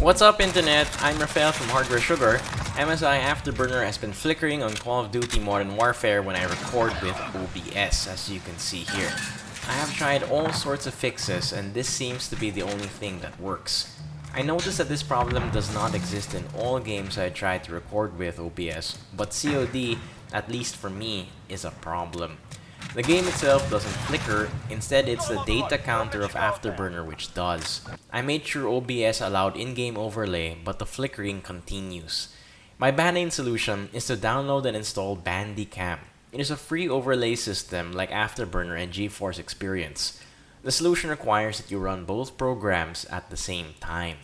What's up internet? I'm Rafael from Hardware Sugar. MSI Afterburner has been flickering on Call of Duty Modern Warfare when I record with OBS, as you can see here. I have tried all sorts of fixes and this seems to be the only thing that works. I noticed that this problem does not exist in all games I tried to record with OBS, but COD, at least for me, is a problem. The game itself doesn't flicker, instead it's the data counter of Afterburner which does. I made sure OBS allowed in-game overlay, but the flickering continues. My band-aid solution is to download and install Bandicam. It is a free overlay system like Afterburner and GeForce Experience. The solution requires that you run both programs at the same time.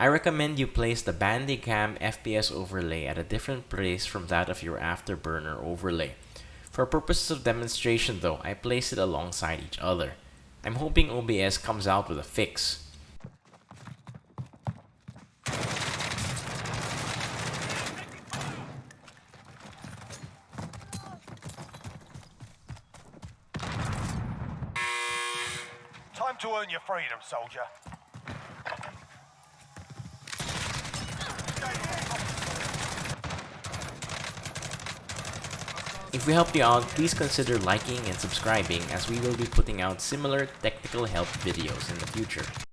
I recommend you place the Bandicam FPS overlay at a different place from that of your Afterburner overlay. For purposes of demonstration though, I place it alongside each other. I'm hoping OBS comes out with a fix. Time to earn your freedom, soldier. If we helped you out, please consider liking and subscribing as we will be putting out similar technical help videos in the future.